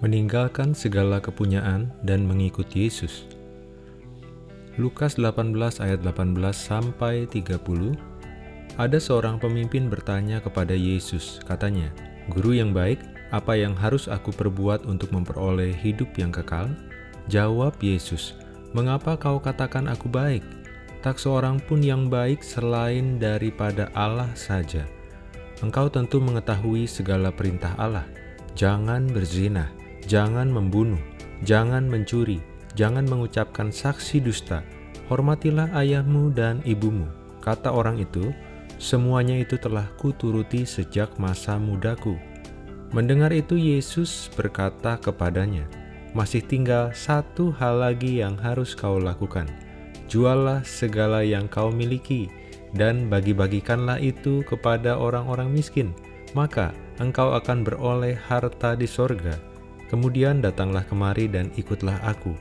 meninggalkan segala kepunyaan dan mengikut Yesus. Lukas 18 ayat 18 sampai 30 Ada seorang pemimpin bertanya kepada Yesus, katanya, "Guru yang baik, apa yang harus aku perbuat untuk memperoleh hidup yang kekal?" Jawab Yesus, "Mengapa kau katakan aku baik? Tak seorang pun yang baik selain daripada Allah saja. Engkau tentu mengetahui segala perintah Allah. Jangan berzina, jangan membunuh, jangan mencuri, jangan mengucapkan saksi dusta, hormatilah ayahmu dan ibumu. Kata orang itu, semuanya itu telah kuturuti sejak masa mudaku. Mendengar itu Yesus berkata kepadanya, masih tinggal satu hal lagi yang harus kau lakukan. Juallah segala yang kau miliki, dan bagi-bagikanlah itu kepada orang-orang miskin, maka engkau akan beroleh harta di sorga Kemudian datanglah kemari dan ikutlah aku.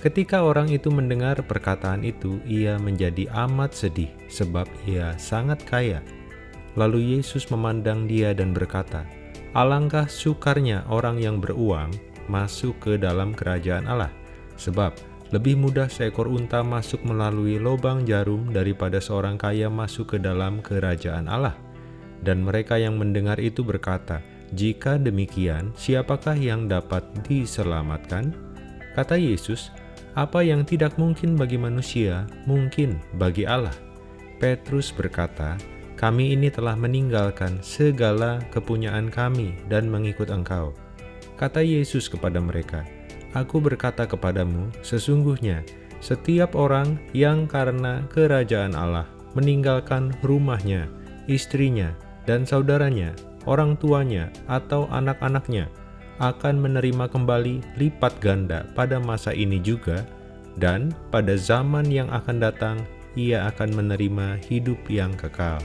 Ketika orang itu mendengar perkataan itu, ia menjadi amat sedih, sebab ia sangat kaya. Lalu Yesus memandang dia dan berkata, Alangkah sukarnya orang yang beruang masuk ke dalam kerajaan Allah, sebab lebih mudah seekor unta masuk melalui lubang jarum daripada seorang kaya masuk ke dalam kerajaan Allah. Dan mereka yang mendengar itu berkata, jika demikian, siapakah yang dapat diselamatkan? Kata Yesus, apa yang tidak mungkin bagi manusia, mungkin bagi Allah. Petrus berkata, kami ini telah meninggalkan segala kepunyaan kami dan mengikut engkau. Kata Yesus kepada mereka, Aku berkata kepadamu, sesungguhnya setiap orang yang karena kerajaan Allah meninggalkan rumahnya, istrinya, dan saudaranya, orang tuanya, atau anak-anaknya akan menerima kembali lipat ganda pada masa ini juga, dan pada zaman yang akan datang ia akan menerima hidup yang kekal.